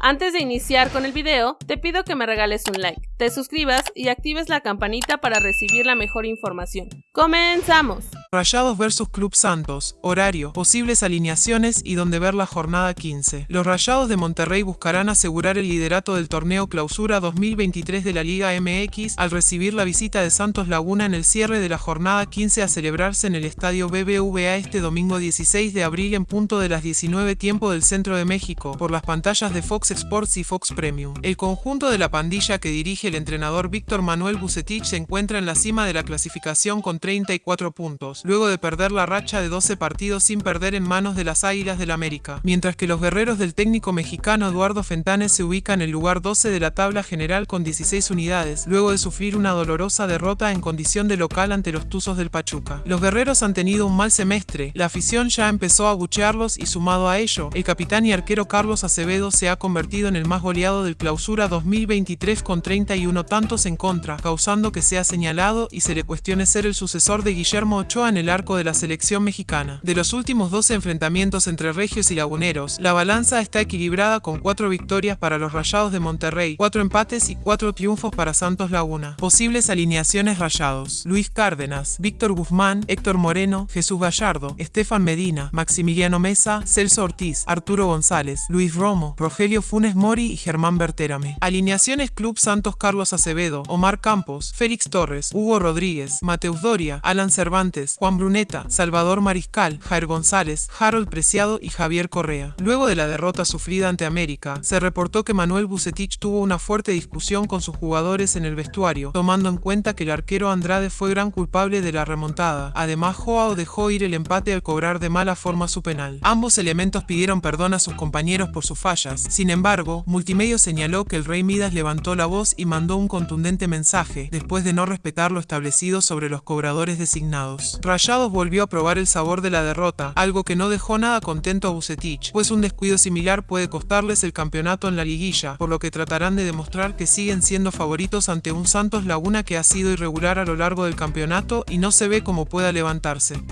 Antes de iniciar con el video, te pido que me regales un like, te suscribas y actives la campanita para recibir la mejor información. ¡Comenzamos! Rayados vs Club Santos, horario, posibles alineaciones y donde ver la jornada 15. Los Rayados de Monterrey buscarán asegurar el liderato del torneo Clausura 2023 de la Liga MX al recibir la visita de Santos Laguna en el cierre de la jornada 15 a celebrarse en el estadio BBVA este domingo 16 de abril en punto de las 19 tiempo del centro de México, por las pantallas de Fox Sports y Fox Premium. El conjunto de la pandilla que dirige el entrenador Víctor Manuel Bucetich se encuentra en la cima de la clasificación con 34 puntos, luego de perder la racha de 12 partidos sin perder en manos de las Águilas del América, mientras que los guerreros del técnico mexicano Eduardo Fentanes se ubican en el lugar 12 de la tabla general con 16 unidades, luego de sufrir una dolorosa derrota en condición de local ante los Tuzos del Pachuca. Los guerreros han tenido un mal semestre, la afición ya empezó a buchearlos y sumado a ello, el capitán y arquero Carlos Acevedo se ha convertido convertido en el más goleado del clausura 2023 con 31 tantos en contra, causando que sea señalado y se le cuestione ser el sucesor de Guillermo Ochoa en el arco de la selección mexicana. De los últimos 12 enfrentamientos entre regios y laguneros, la balanza está equilibrada con 4 victorias para los Rayados de Monterrey, 4 empates y 4 triunfos para Santos Laguna. Posibles alineaciones Rayados. Luis Cárdenas, Víctor Guzmán, Héctor Moreno, Jesús Gallardo, Estefan Medina, Maximiliano Mesa, Celso Ortiz, Arturo González, Luis Romo, Rogelio Funes Mori y Germán Berterame. Alineaciones Club Santos Carlos Acevedo, Omar Campos, Félix Torres, Hugo Rodríguez, Mateus Doria, Alan Cervantes, Juan Bruneta, Salvador Mariscal, Jair González, Harold Preciado y Javier Correa. Luego de la derrota sufrida ante América, se reportó que Manuel Bucetich tuvo una fuerte discusión con sus jugadores en el vestuario, tomando en cuenta que el arquero Andrade fue gran culpable de la remontada. Además, Joao dejó ir el empate al cobrar de mala forma su penal. Ambos elementos pidieron perdón a sus compañeros por sus fallas. Sin embargo, Multimedio señaló que el rey Midas levantó la voz y mandó un contundente mensaje, después de no respetar lo establecido sobre los cobradores designados. Rayados volvió a probar el sabor de la derrota, algo que no dejó nada contento a Bucetich, pues un descuido similar puede costarles el campeonato en la liguilla, por lo que tratarán de demostrar que siguen siendo favoritos ante un Santos Laguna que ha sido irregular a lo largo del campeonato y no se ve cómo pueda levantarse.